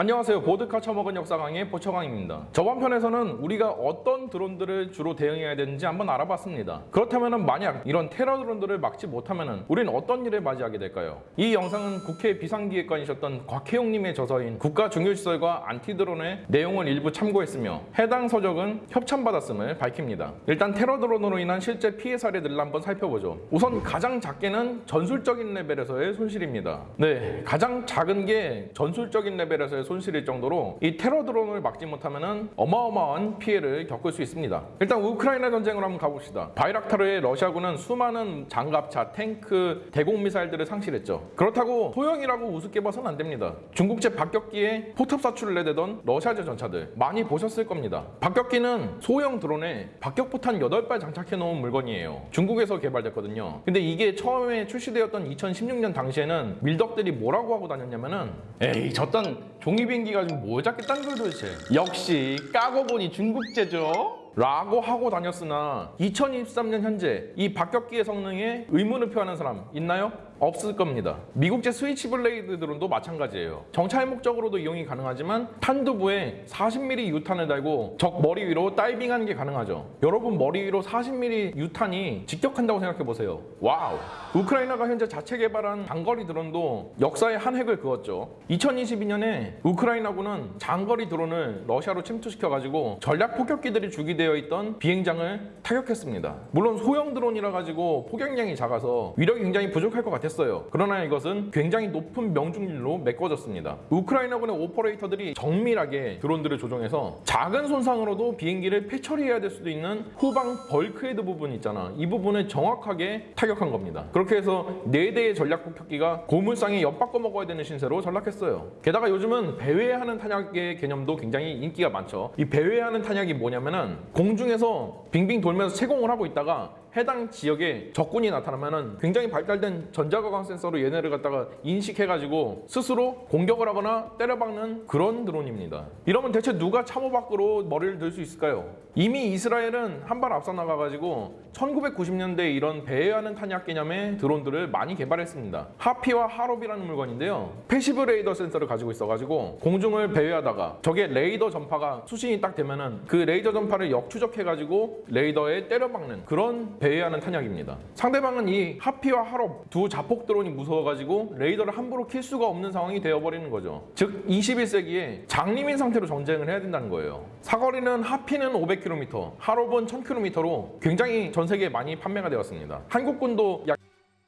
안녕하세요. 보드카 처먹은 역사 강의 보처강입니다. 저번 편에서는 우리가 어떤 드론들을 주로 대응해야 되는지 한번 알아봤습니다. 그렇다면 만약 이런 테러 드론들을 막지 못하면 우리는 어떤 일을 맞이하게 될까요? 이 영상은 국회 비상기획관이셨던 곽혜용님의 저서인 국가중요시설과 안티드론의 내용을 일부 참고했으며 해당 서적은 협찬받았음을 밝힙니다. 일단 테러 드론으로 인한 실제 피해 사례들을 한번 살펴보죠. 우선 가장 작게는 전술적인 레벨에서의 손실입니다. 네, 가장 작은 게 전술적인 레벨에서의 손실일 정도로 이 테러 드론을 막지 못하면 어마어마한 피해를 겪을 수 있습니다. 일단 우크라이나 전쟁으로 한번 가봅시다. 바이락타르에 러시아군은 수많은 장갑차, 탱크, 대공 미사일들을 상실했죠. 그렇다고 소형이라고 우습게 봐서는 안 됩니다. 중국제 박격기에 포탑 사출을 내대던 러시아제 전차들 많이 보셨을 겁니다. 박격기는 소형 드론에 박격포탄 8발 장착해 놓은 물건이에요. 중국에서 개발됐거든요. 근데 이게 처음에 출시되었던 2016년 당시에는 밀덕들이 뭐라고 하고 다녔냐면은 에이 저딴 종이 비행기 가지고 뭐 잡겠다는 걸 도대체 역시 까고 보니 중국제죠 라고 하고 다녔으나 2023년 현재 이 박격기의 성능에 의문을 표하는 사람 있나요? 없을 겁니다. 미국제 스위치 블레이드 드론도 마찬가지예요. 정찰 목적으로도 이용이 가능하지만 탄두부에 40mm 유탄을 달고 적 머리 위로 다이빙하는 게 가능하죠. 여러분 머리 위로 40mm 유탄이 직격한다고 생각해 보세요. 와우. 우크라이나가 현재 자체 개발한 장거리 드론도 역사의 한 획을 그었죠. 2022년에 우크라이나군은 장거리 드론을 러시아로 침투시켜가지고 전략 폭격기들이 주기되어 있던 비행장을 타격했습니다. 물론 소형 드론이라 가지고 폭약량이 작아서 위력이 굉장히 부족할 것 같았어요. 그러나 이것은 굉장히 높은 명중률로 메꿔졌습니다. 우크라이나군의 오퍼레이터들이 정밀하게 드론들을 조종해서 작은 손상으로도 비행기를 폐처리해야 될 수도 있는 후방 bulkhead 부분 있잖아. 이 부분을 정확하게 타격한 겁니다. 그렇게 해서 4대의 전략 폭격기가 고물상에 엿바꿔 먹어야 되는 신세로 전락했어요. 게다가 요즘은 배회하는 탄약의 개념도 굉장히 인기가 많죠. 이 배회하는 탄약이 뭐냐면은 공중에서 빙빙 돌면서 체공을 하고 있다가 해당 지역에 적군이 나타나면은 굉장히 발달된 전자광학 센서로 얘네를 갖다가 인식해가지고 스스로 공격을 하거나 때려박는 그런 드론입니다. 이러면 대체 누가 참호 밖으로 머리를 들 수 있을까요? 이미 이스라엘은 한 발 앞서 나가가지고 1990년대 이런 배회하는 탄약 개념의 드론들을 많이 개발했습니다. 하피와 하롭이라는 물건인데요. passive 레이더 센서를 가지고 있어가지고 공중을 배회하다가 적의 레이더 전파가 수신이 딱 되면은 그 레이더 전파를 역추적해가지고 레이더에 때려박는 그런 배회하는 탄약입니다. 상대방은 이 하피와 하롭 두 자폭 드론이 무서워가지고 레이더를 함부로 킬 수가 없는 상황이 되어버리는 거죠. 즉 21세기에 장님인 상태로 전쟁을 해야 된다는 거예요. 사거리는 하피는 500km, 하롭은 1000km로 굉장히 전 세계에 많이 판매가 되었습니다. 한국군도 약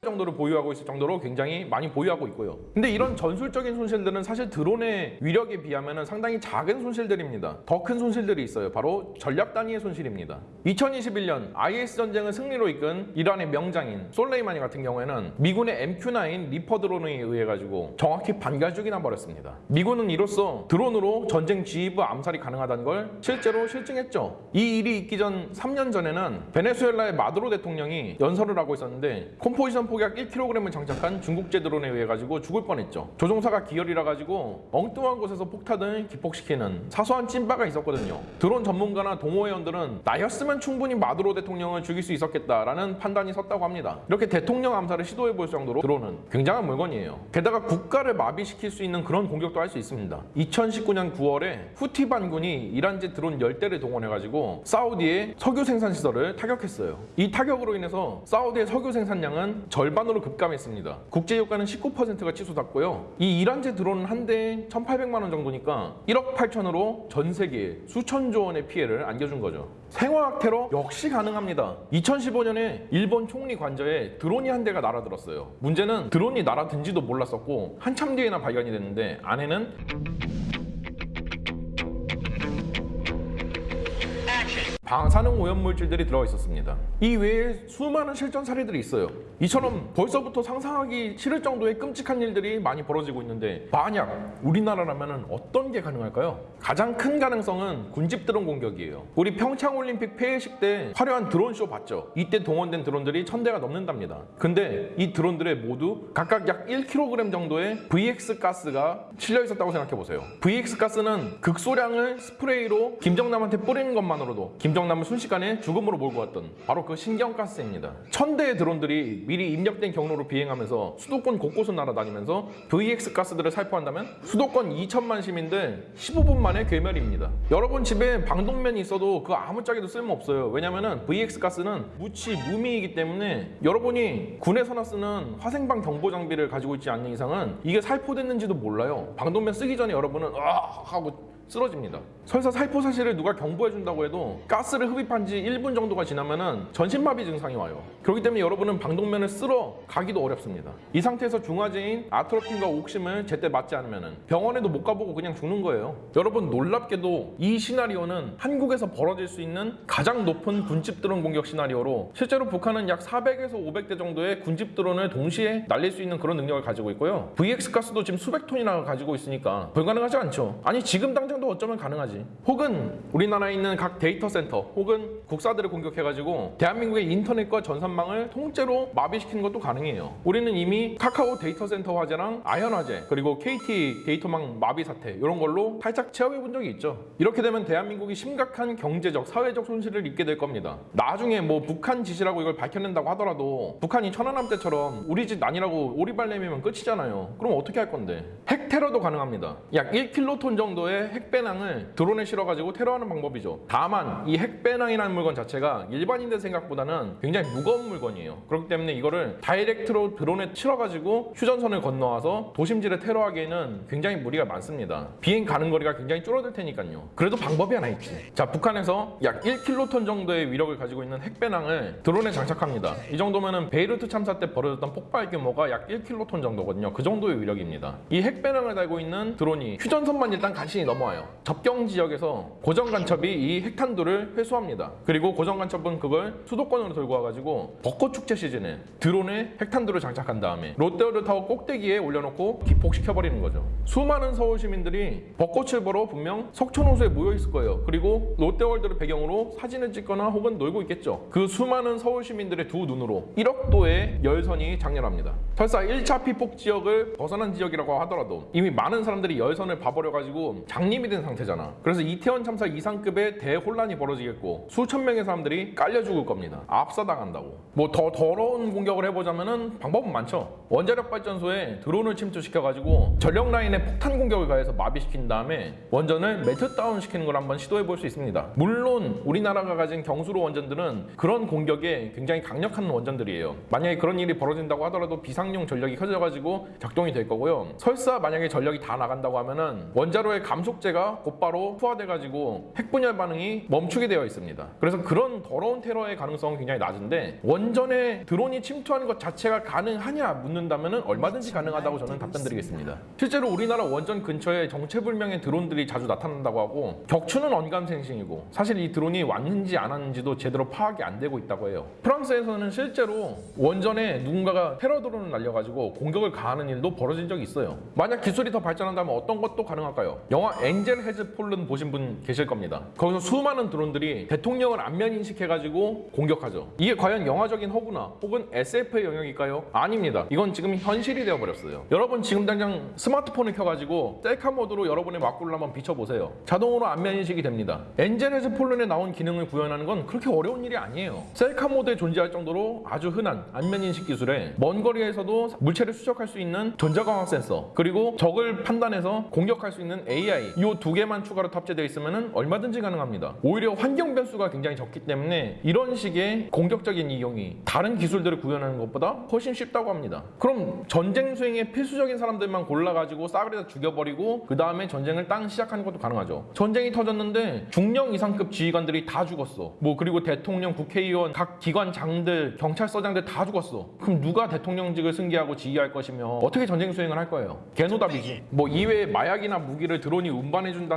정도를 보유하고 있을 정도로 굉장히 많이 보유하고 있고요. 근데 이런 전술적인 손실들은 사실 드론의 위력에 비하면 상당히 작은 손실들입니다. 더 큰 손실들이 있어요. 바로 전략 단위의 손실입니다. 2021년 IS 전쟁을 승리로 이끈 이란의 명장인 솔레이마니 같은 경우에는 미군의 MQ-9 리퍼 드론에 의해 가지고 정확히 반갈죽이 나 버렸습니다. 미군은 이로써 드론으로 전쟁 지휘부 암살이 가능하다는 걸 실제로 실증했죠. 이 일이 있기 전 3년 전에는 베네수엘라의 마두로 대통령이 연설을 하고 있었는데 Composition 폭약 1kg을 장착한 중국제 드론에 의해 가지고 죽을 뻔했죠. 조종사가 기열이라 가지고 엉뚱한 곳에서 폭탄을 기폭시키는 사소한 찐빠가 있었거든요. 드론 전문가나 동호회원들은 나였으면 충분히 마두로 대통령을 죽일 수 있었겠다라는 판단이 섰다고 합니다. 이렇게 대통령 암살을 시도해 볼 정도로 드론은 굉장한 물건이에요. 게다가 국가를 마비시킬 수 있는 그런 공격도 할 수 있습니다. 2019년 9월에 후티 반군이 이란제 드론 10대를 동원해 가지고 사우디의 석유 생산 시설을 타격했어요. 이 타격으로 인해서 사우디의 석유 생산량은 절반으로 급감했습니다. 국제 유가는 19%가 치솟았고요. 이 이란제 드론은 한 대에 1,800만 원 정도니까 1억 8천으로 전 세계에 수천조 원의 피해를 안겨준 거죠. 생화학 테러 역시 가능합니다. 2015년에 일본 총리 관저에 드론이 한 대가 날아들었어요. 문제는 드론이 날아든지도 몰랐었고 한참 뒤에나 발견이 됐는데 안에는 방사능 오염물질들이 들어 있었습니다. 이 외에 수많은 실전 사례들이 있어요. 이처럼 벌써부터 상상하기 싫을 정도의 끔찍한 일들이 많이 벌어지고 있는데 만약 우리나라라면 어떤 게 가능할까요? 가장 큰 가능성은 군집 드론 공격이에요. 우리 평창올림픽 폐회식 때 화려한 드론쇼 봤죠? 이때 동원된 드론들이 천 대가 넘는답니다. 근데 이 드론들에 모두 각각 약 1kg 정도의 VX 가스가 실려 있었다고 생각해 보세요. VX 가스는 극소량을 스프레이로 김정남한테 뿌리는 것만으로도 김정 일정남을 순식간에 죽음으로 몰고 왔던 바로 그 신경가스입니다. 천 대의 드론들이 미리 입력된 경로로 비행하면서 수도권 곳곳을 날아다니면서 VX 가스들을 살포한다면 수도권 2천만 시민들 15분 만에 괴멸입니다. 여러분 집에 방독면이 있어도 그 아무짝에도 쓸모없어요. 왜냐면은 VX 가스는 무치 무미이기 때문에 여러분이 군에서나 쓰는 화생방 경보 장비를 가지고 있지 않는 이상은 이게 살포됐는지도 몰라요. 방독면 쓰기 전에 여러분은 아 하고 쓰러집니다. 설사 살포 사실을 누가 경보해 준다고 해도 가스를 흡입한 지 1분 정도가 지나면은 전신마비 증상이 와요. 그렇기 때문에 여러분은 방독면을 쓸어 가기도 어렵습니다. 이 상태에서 중화제인 아트로핀과 옥심을 제때 맞지 않으면은 병원에도 못 가보고 그냥 죽는 거예요. 여러분 놀랍게도 이 시나리오는 한국에서 벌어질 수 있는 가장 높은 군집 드론 공격 시나리오로 실제로 북한은 약 400에서 500대 정도의 군집 드론을 동시에 날릴 수 있는 그런 능력을 가지고 있고요. VX 가스도 지금 수백 톤이나 가지고 있으니까 불가능하지 않죠. 아니 지금 당장도 어쩌면 가능하지. 혹은 우리나라에 있는 각 데이터 센터 혹은 국사들을 공격해가지고 대한민국의 인터넷과 전산망을 통째로 마비시키는 것도 가능해요. 우리는 이미 카카오 데이터 센터 화재랑 아현 화재 그리고 KT 데이터망 마비 사태 이런 걸로 살짝 체험해 본 적이 있죠. 이렇게 되면 대한민국이 심각한 경제적, 사회적 손실을 입게 될 겁니다. 나중에 뭐 북한 짓이라고 이걸 밝혀낸다고 하더라도 북한이 천안함 때처럼 우리 짓 아니라고 오리발 내밀면 끝이잖아요. 그럼 어떻게 할 건데? 핵 테러도 가능합니다. 약 1킬로톤 정도의 핵배낭을 드론에 실어가지고 테러하는 방법이죠. 다만 이 핵배낭이라는 물건 자체가 일반인들 생각보다는 굉장히 무거운 물건이에요. 그렇기 때문에 이거를 direct로 드론에 실어가지고 휴전선을 건너와서 도심지를 테러하기에는 굉장히 무리가 많습니다. 비행 가능 거리가 굉장히 줄어들 테니까요. 그래도 방법이 하나 있지. 자, 북한에서 약 1킬로톤 정도의 위력을 가지고 있는 핵배낭을 드론에 장착합니다. 이 정도면은 베이루트 참사 때 벌어졌던 폭발 규모가 약 1킬로톤 정도거든요. 그 정도의 위력입니다. 이 핵배낭을 달고 있는 드론이 휴전선만 일단 간신히 넘어와요. 접경 지역에서 고정 간첩이 이 핵탄두를 회수합니다. 그리고 고정 간첩은 그걸 수도권으로 들고 와가지고 벚꽃 축제 시즌에 드론에 핵탄두를 장착한 다음에 롯데월드 타워 꼭대기에 올려놓고 기폭시켜버리는 거죠. 수많은 서울 시민들이 벚꽃을 보러 분명 석촌호수에 모여 있을 거예요. 그리고 롯데월드를 배경으로 사진을 찍거나 혹은 놀고 있겠죠. 그 수많은 서울 시민들의 두 눈으로 1억 도의 열선이 작렬합니다. 설사 1차 피폭 지역을 벗어난 지역이라고 하더라도 이미 많은 사람들이 열선을 봐버려가지고 장님이 된 상태잖아. 그래서 이태원 참사 이상급의 대혼란이 벌어지겠고 수천 명의 사람들이 깔려 죽을 겁니다. 압사당한다고. 뭐 더 더러운 공격을 해보자면은 방법은 많죠. 원자력 발전소에 드론을 침투시켜가지고 전력 라인에 폭탄 공격을 가해서 마비시킨 다음에 원전을 meltdown 시키는 걸 한번 시도해 볼 수 있습니다. 물론 우리나라가 가진 경수로 원전들은 그런 공격에 굉장히 강력한 원전들이에요. 만약에 그런 일이 벌어진다고 하더라도 비상용 전력이 켜져가지고 작동이 될 거고요. 설사 만약에 전력이 다 나간다고 하면은 원자로의 감속제가 곧바로 투하돼가지고 핵분열 반응이 멈추게 되어 있습니다. 그래서 그런 더러운 테러의 가능성은 굉장히 낮은데 원전에 드론이 침투하는 것 자체가 가능하냐 묻는다면은 얼마든지 가능하다고 저는 답변드리겠습니다. 실제로 우리나라 원전 근처에 정체불명의 드론들이 자주 나타난다고 하고 격추는 언감생심이고 사실 이 드론이 왔는지 안 왔는지도 제대로 파악이 안 되고 있다고 해요. 프랑스에서는 실제로 원전에 누군가가 테러 드론을 날려가지고 공격을 가하는 일도 벌어진 적이 있어요. 만약 기술이 더 발전한다면 어떤 것도 가능할까요? 영화 엔젤 헤즈 폴른 보신 분 계실 겁니다. 거기서 수많은 드론들이 대통령을 안면 인식해가지고 공격하죠. 이게 과연 영화적인 허구나 혹은 SF의 영역일까요? 아닙니다. 이건 지금 현실이 되어버렸어요. 여러분 지금 당장 스마트폰을 켜가지고 셀카 모드로 여러분의 막구를 한번 비춰보세요. 자동으로 안면 인식이 됩니다. 엔젤 헤즈 폴른에 나온 기능을 구현하는 건 그렇게 어려운 일이 아니에요. 셀카 모드에 존재할 정도로 아주 흔한 안면 인식 기술에 먼 거리에서도 물체를 추적할 수 있는 전자광학 센서 그리고 적을 판단해서 공격할 수 있는 AI 이 두 개만 추가로 탑재되어 있으면 얼마든지 가능합니다. 오히려 환경 변수가 굉장히 적기 때문에 이런 식의 공격적인 이용이 다른 기술들을 구현하는 것보다 훨씬 쉽다고 합니다. 그럼 전쟁 수행에 필수적인 사람들만 골라가지고 싸그리다 죽여버리고 그 다음에 전쟁을 땅 시작하는 것도 가능하죠. 전쟁이 터졌는데 중령 이상급 지휘관들이 다 죽었어. 뭐 그리고 대통령, 국회의원, 각 기관장들, 경찰서장들 다 죽었어. 그럼 누가 대통령직을 승계하고 지휘할 것이며 어떻게 전쟁 수행을 할 거예요? 개노답이지. 뭐 이외에 마약이나 무기를 드론이 운반해준다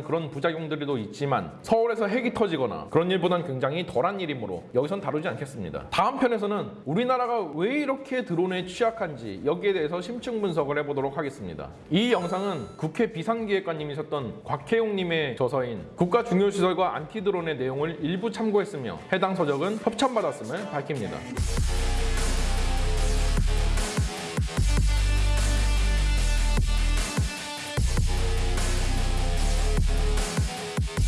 는 그런 부작용들도 있지만 서울에서 핵이 터지거나 그런 일보단 굉장히 덜한 일이므로 여기선 다루지 않겠습니다. 다음 편에서는 우리나라가 왜 이렇게 드론에 취약한지 여기에 대해서 심층 분석을 해보도록 하겠습니다. 이 영상은 국회 비상기획관님이셨던 곽혜용님의 저서인 국가 중요시설과 안티드론의 내용을 일부 참고했으며 해당 서적은 협찬받았음을 밝힙니다.